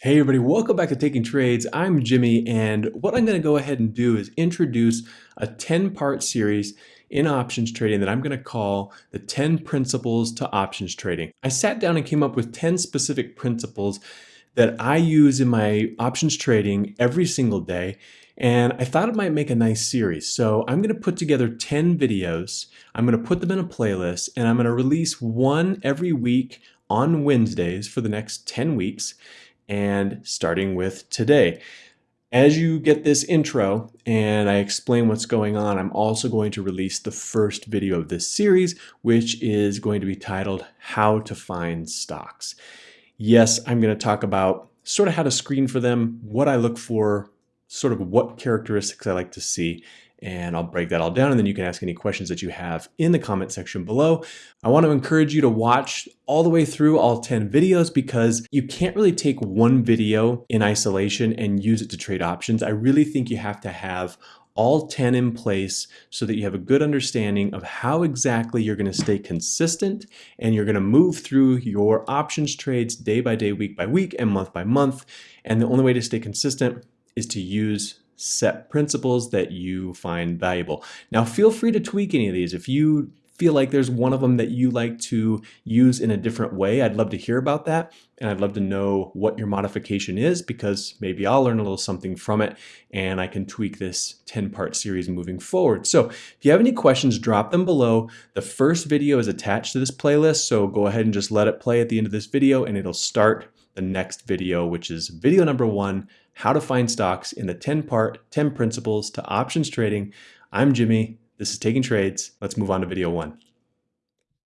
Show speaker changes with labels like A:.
A: Hey everybody, welcome back to Taking Trades. I'm Jimmy and what I'm going to go ahead and do is introduce a 10-part series in options trading that I'm going to call the 10 principles to options trading. I sat down and came up with 10 specific principles that I use in my options trading every single day and I thought it might make a nice series. So I'm going to put together 10 videos. I'm going to put them in a playlist and I'm going to release one every week on Wednesdays for the next 10 weeks and starting with today. As you get this intro and I explain what's going on, I'm also going to release the first video of this series, which is going to be titled How to Find Stocks. Yes, I'm going to talk about sort of how to screen for them, what I look for, sort of what characteristics I like to see, and I'll break that all down and then you can ask any questions that you have in the comment section below. I want to encourage you to watch all the way through all 10 videos because you can't really take one video in isolation and use it to trade options. I really think you have to have all 10 in place so that you have a good understanding of how exactly you're going to stay consistent and you're going to move through your options trades day by day, week by week, and month by month. And the only way to stay consistent is to use set principles that you find valuable. Now feel free to tweak any of these. If you feel like there's one of them that you like to use in a different way, I'd love to hear about that. And I'd love to know what your modification is because maybe I'll learn a little something from it and I can tweak this 10 part series moving forward. So if you have any questions, drop them below. The first video is attached to this playlist. So go ahead and just let it play at the end of this video and it'll start the next video, which is video number one, how to find stocks in the 10 part, 10 principles to options trading. I'm Jimmy. This is Taking Trades. Let's move on to video one.